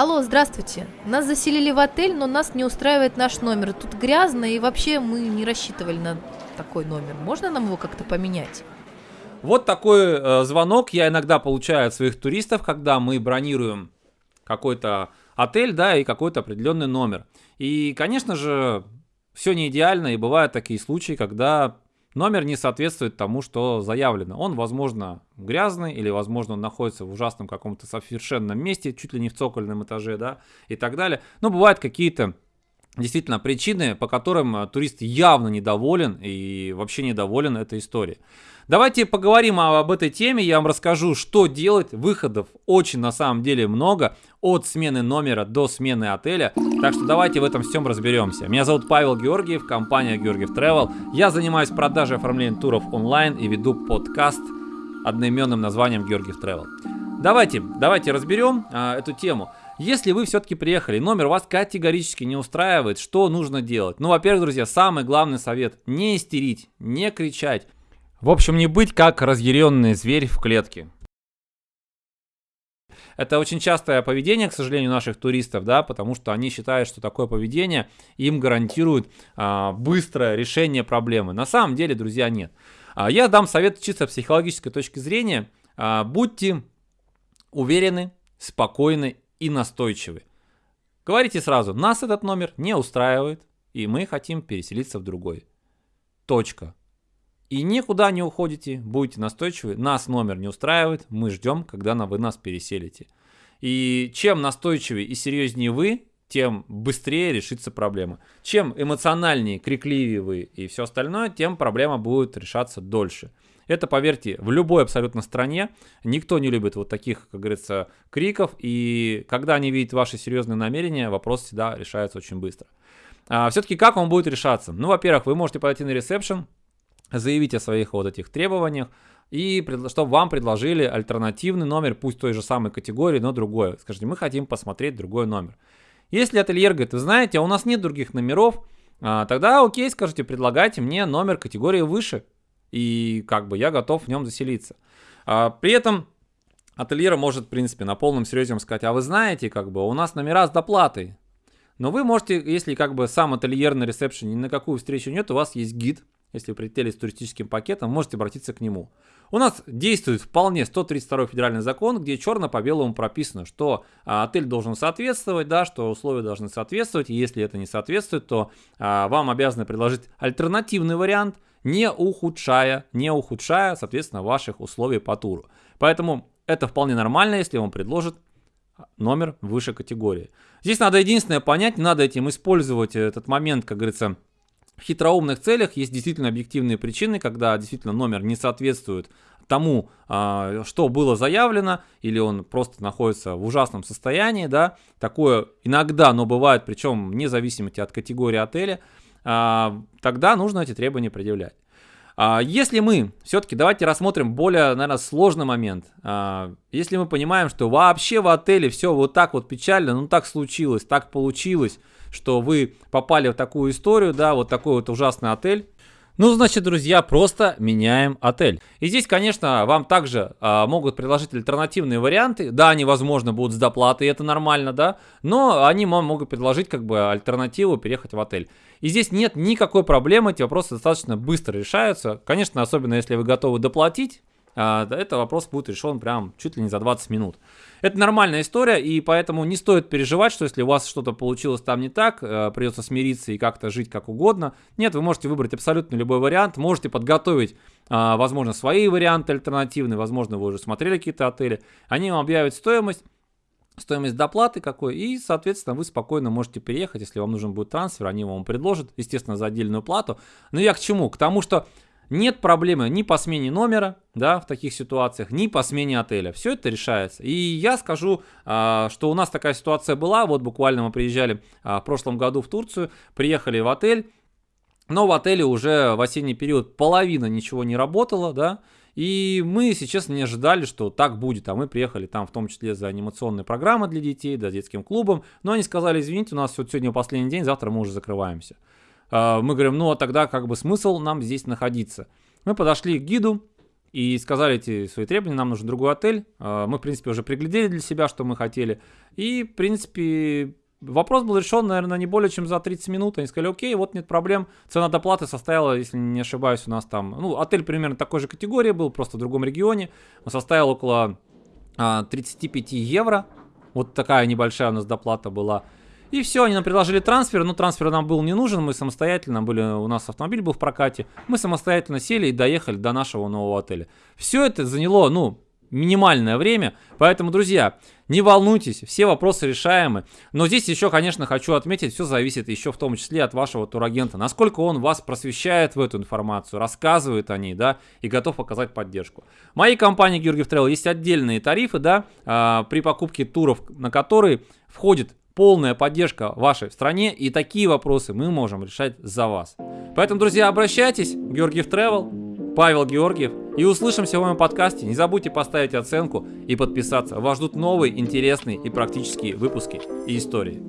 Алло, здравствуйте. Нас заселили в отель, но нас не устраивает наш номер. Тут грязно, и вообще мы не рассчитывали на такой номер. Можно нам его как-то поменять? Вот такой э, звонок я иногда получаю от своих туристов, когда мы бронируем какой-то отель, да, и какой-то определенный номер. И, конечно же, все не идеально, и бывают такие случаи, когда номер не соответствует тому, что заявлено. Он, возможно, грязный, или, возможно, он находится в ужасном каком-то совершенном месте, чуть ли не в цокольном этаже, да, и так далее. Но бывают какие-то действительно причины, по которым э, турист явно недоволен и вообще недоволен этой историей. Давайте поговорим об этой теме, я вам расскажу, что делать. Выходов очень на самом деле много, от смены номера до смены отеля. Так что давайте в этом всем разберемся. Меня зовут Павел Георгиев, компания Георгиев Travel. Я занимаюсь продажей и оформлением туров онлайн и веду подкаст одноименным названием Георгиев Travel. Давайте, давайте разберем а, эту тему. Если вы все-таки приехали, номер вас категорически не устраивает, что нужно делать? Ну, во-первых, друзья, самый главный совет – не истерить, не кричать. В общем, не быть как разъяренный зверь в клетке. Это очень частое поведение, к сожалению, наших туристов, да, потому что они считают, что такое поведение им гарантирует а, быстрое решение проблемы. На самом деле, друзья, нет. А, я дам совет чисто психологической точки зрения. А, будьте уверены, спокойны и настойчивы. Говорите сразу, нас этот номер не устраивает, и мы хотим переселиться в другой. Точка. И никуда не уходите, будете настойчивы. Нас номер не устраивает, мы ждем, когда вы нас переселите. И чем настойчивее и серьезнее вы, тем быстрее решится проблема. Чем эмоциональнее, крикливее вы и все остальное, тем проблема будет решаться дольше. Это, поверьте, в любой абсолютно стране никто не любит вот таких, как говорится, криков. И когда они видят ваши серьезные намерения, вопрос всегда решается очень быстро. А, все-таки как он будет решаться? Ну, во-первых, вы можете пойти на ресепшн, заявить о своих вот этих требованиях, и чтобы вам предложили альтернативный номер, пусть той же самой категории, но другой. Скажите, мы хотим посмотреть другой номер. Если ательер говорит, вы знаете, а у нас нет других номеров, а, тогда окей, скажите, предлагайте мне номер категории выше, и как бы я готов в нем заселиться. А, при этом ательер может, в принципе, на полном серьезе сказать, а вы знаете, как бы у нас номера с доплатой. Но вы можете, если как бы сам ательер на ресепшене ни на какую встречу нет, у вас есть гид, если вы прилетели с туристическим пакетом, можете обратиться к нему. У нас действует вполне 132 федеральный закон, где черно по белому прописано, что а, отель должен соответствовать, да, что условия должны соответствовать, и если это не соответствует, то а, вам обязаны предложить альтернативный вариант, не ухудшая, не ухудшая, соответственно, ваших условий по туру. Поэтому это вполне нормально, если вам предложат номер выше категории. Здесь надо единственное понять, надо этим использовать этот момент, как говорится, в хитроумных целях есть действительно объективные причины, когда действительно номер не соответствует тому, а, что было заявлено, или он просто находится в ужасном состоянии, да, такое иногда, но бывает, причем вне зависимости от категории отеля, а, тогда нужно эти требования предъявлять. А, если мы, все-таки давайте рассмотрим более, наверное, сложный момент. Если мы понимаем, что вообще в отеле все вот так вот печально, ну так случилось, так получилось, что вы попали в такую историю, да, вот такой вот ужасный отель. Ну, значит, друзья, просто меняем отель. И здесь, конечно, вам также а, могут предложить альтернативные варианты. Да, они, возможно, будут с доплатой, это нормально, да, но они вам могут предложить как бы альтернативу переехать в отель. И здесь нет никакой проблемы, эти вопросы достаточно быстро решаются. Конечно, особенно если вы готовы доплатить, этот вопрос будет решен прям чуть ли не за 20 минут. Это нормальная история, и поэтому не стоит переживать, что если у вас что-то получилось там не так, э, придется смириться и как-то жить как угодно. Нет, вы можете выбрать абсолютно любой вариант, можете подготовить, а, возможно, свои варианты альтернативные, возможно, вы уже смотрели какие-то отели, они вам объявят стоимость, стоимость доплаты какой, и, соответственно, вы спокойно можете переехать, если вам нужен будет трансфер, они вам предложат, естественно, за отдельную плату. Но я к чему? К тому, что нет проблемы ни по смене номера, да, в таких ситуациях, ни по смене отеля. Все это решается. И я скажу, а, что у нас такая ситуация была. Вот буквально мы приезжали а, в прошлом году в Турцию, приехали в отель, но в отеле уже в осенний период половина ничего не работала, да, и мы, если честно, не ожидали, что так будет. А мы приехали там в том числе за анимационные программы для детей, да, детским клубом. Но они сказали, извините, у нас вот сегодня последний день, завтра мы уже закрываемся. А, мы говорим, ну а тогда как бы смысл нам здесь находиться? Мы подошли к гиду, и сказали эти свои требования, нам нужен другой отель. А, мы, в принципе, уже приглядели для себя, что мы хотели. И, в принципе, вопрос был решен, наверное, не более чем за 30 минут. Они сказали, окей, вот нет проблем. Цена доплаты составила, если не ошибаюсь, у нас там... Ну, отель примерно такой же категории был, просто в другом регионе. Он составил около а, 35 евро. Вот такая небольшая у нас доплата была. И все, они нам предложили трансфер, но трансфер нам был не нужен, мы самостоятельно были, у нас автомобиль был в прокате, мы самостоятельно сели и доехали до нашего нового отеля. Все это заняло, ну, минимальное время, поэтому, друзья, не волнуйтесь, все вопросы решаемы. Но здесь еще, конечно, хочу отметить, все зависит еще в том числе от вашего турагента. Насколько он вас просвещает в эту информацию, рассказывает о ней, да, и готов оказать поддержку. В моей компании Георгиев Travel есть отдельные тарифы, да, а, при покупке туров, на которые входит полная поддержка вашей стране, и такие вопросы мы можем решать за вас. Поэтому, друзья, обращайтесь, Георгиев Travel, Павел Георгиев, и услышимся в моем подкасте. Не забудьте поставить оценку и подписаться. Вас ждут новые, интересные и практические выпуски и истории.